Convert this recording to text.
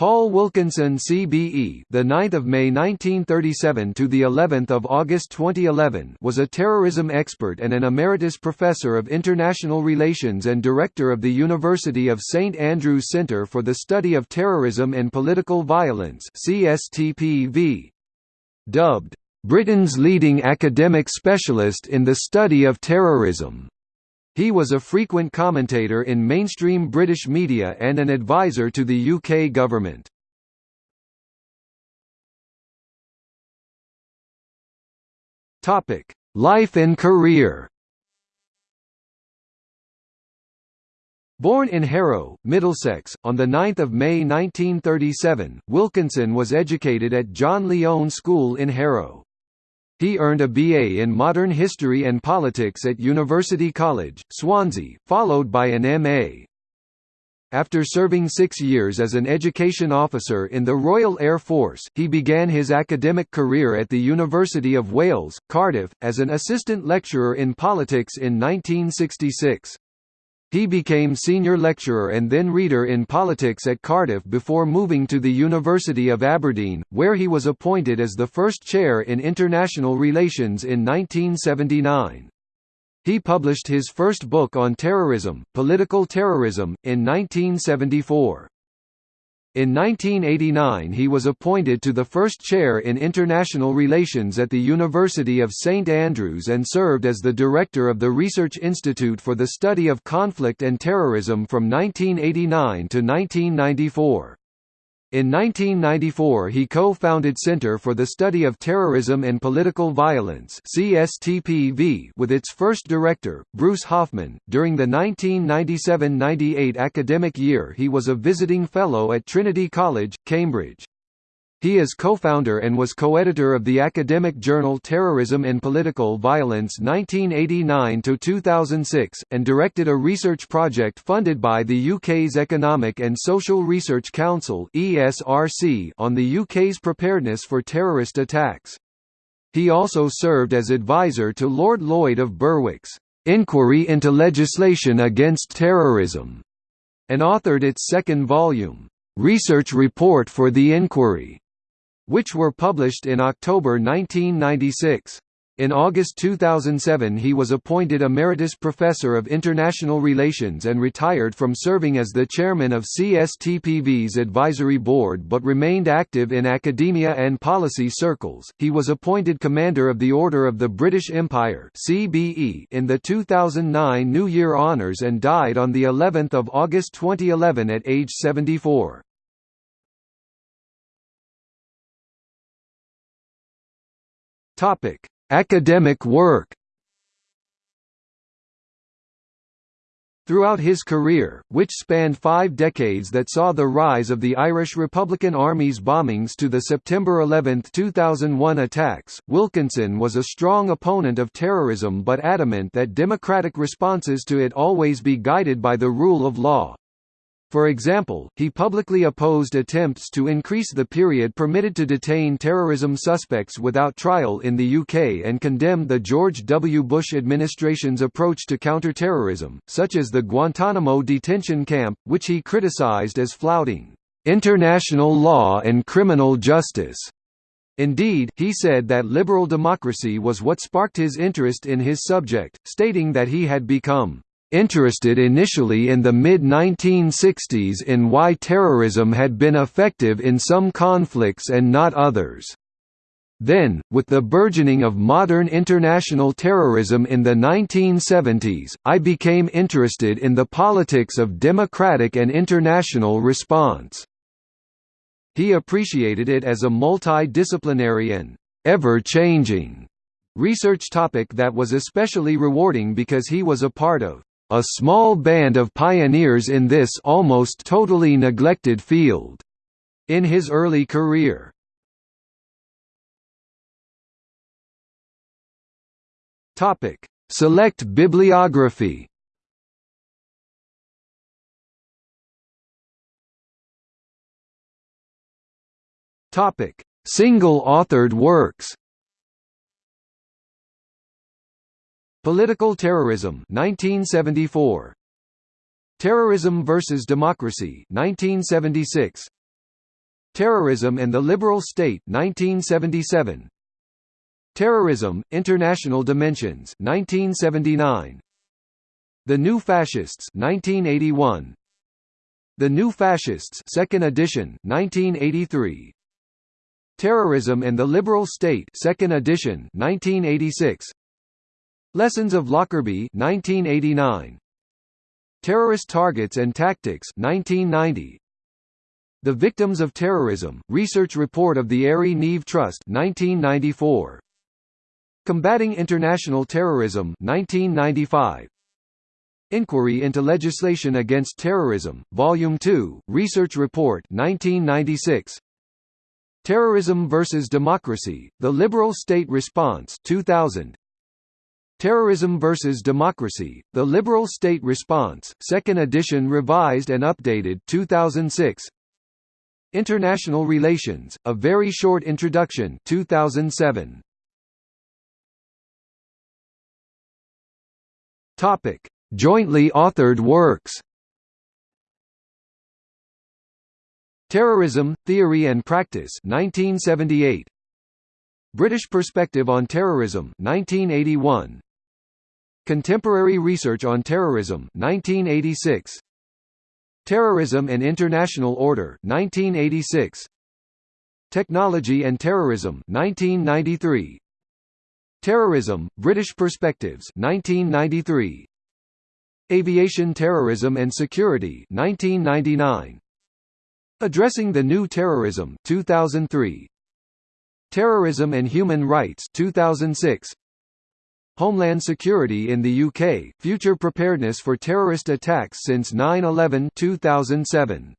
Paul Wilkinson CBE the 9th of May 1937 to the 11th of August 2011 was a terrorism expert and an emeritus professor of international relations and director of the University of St Andrews Centre for the Study of Terrorism and Political Violence CSTPV dubbed Britain's leading academic specialist in the study of terrorism he was a frequent commentator in mainstream British media and an advisor to the UK government. Topic: Life and career. Born in Harrow, Middlesex, on 9 May 1937, Wilkinson was educated at John Lyon School in Harrow. He earned a BA in Modern History and Politics at University College, Swansea, followed by an MA. After serving six years as an education officer in the Royal Air Force, he began his academic career at the University of Wales, Cardiff, as an assistant lecturer in politics in 1966. He became senior lecturer and then reader in politics at Cardiff before moving to the University of Aberdeen, where he was appointed as the first chair in international relations in 1979. He published his first book on terrorism, Political Terrorism, in 1974. In 1989 he was appointed to the first chair in international relations at the University of St Andrews and served as the director of the Research Institute for the Study of Conflict and Terrorism from 1989 to 1994. In 1994 he co-founded Center for the Study of Terrorism and Political Violence CSTPV with its first director, Bruce Hoffman. During the 1997–98 academic year he was a visiting fellow at Trinity College, Cambridge. He is co-founder and was co-editor of the academic journal Terrorism and Political Violence 1989–2006, and directed a research project funded by the UK's Economic and Social Research Council on the UK's preparedness for terrorist attacks. He also served as advisor to Lord Lloyd of Berwick's "'Inquiry into Legislation Against Terrorism' and authored its second volume, "'Research Report for the Inquiry' which were published in October 1996. In August 2007 he was appointed Emeritus Professor of International Relations and retired from serving as the chairman of CSTPV's advisory board but remained active in academia and policy circles. He was appointed Commander of the Order of the British Empire (CBE) in the 2009 New Year Honours and died on the 11th of August 2011 at age 74. Topic: Academic work. Throughout his career, which spanned five decades that saw the rise of the Irish Republican Army's bombings to the September 11, 2001 attacks, Wilkinson was a strong opponent of terrorism but adamant that democratic responses to it always be guided by the rule of law. For example, he publicly opposed attempts to increase the period permitted to detain terrorism suspects without trial in the UK and condemned the George W. Bush administration's approach to counter-terrorism, such as the Guantanamo detention camp, which he criticised as flouting international law and criminal justice. Indeed, he said that liberal democracy was what sparked his interest in his subject, stating that he had become interested initially in the mid-1960s in why terrorism had been effective in some conflicts and not others. Then, with the burgeoning of modern international terrorism in the 1970s, I became interested in the politics of democratic and international response. He appreciated it as a multidisciplinary and ever-changing research topic that was especially rewarding because he was a part of a small band of pioneers in this almost totally neglected field. In his early career. Topic: Select bibliography. Topic: Single-authored works. Political Terrorism 1974 Terrorism versus Democracy 1976 Terrorism and the Liberal State 1977 Terrorism International Dimensions 1979 The New Fascists 1981 The New Fascists Second Edition 1983 Terrorism and the Liberal State Second Edition 1986 Lessons of Lockerbie 1989 Terrorist Targets and Tactics 1990 The Victims of Terrorism Research Report of the Airey Neave Trust 1994 Combating International Terrorism 1995 Inquiry into Legislation Against Terrorism Volume 2 Research Report 1996 Terrorism versus Democracy The Liberal State Response 2000 Terrorism versus Democracy, The Liberal State Response, 2nd edition revised and updated 2006 International Relations, A Very Short Introduction 2007. Topic. Jointly authored works Terrorism, Theory and Practice 1978. British Perspective on Terrorism 1981. Contemporary Research on Terrorism 1986 Terrorism and International Order 1986 Technology and Terrorism 1993 Terrorism British Perspectives 1993 Aviation Terrorism and Security 1999 Addressing the New Terrorism 2003 Terrorism and Human Rights 2006 Homeland Security in the UK, Future Preparedness for Terrorist Attacks since 9-11 2007.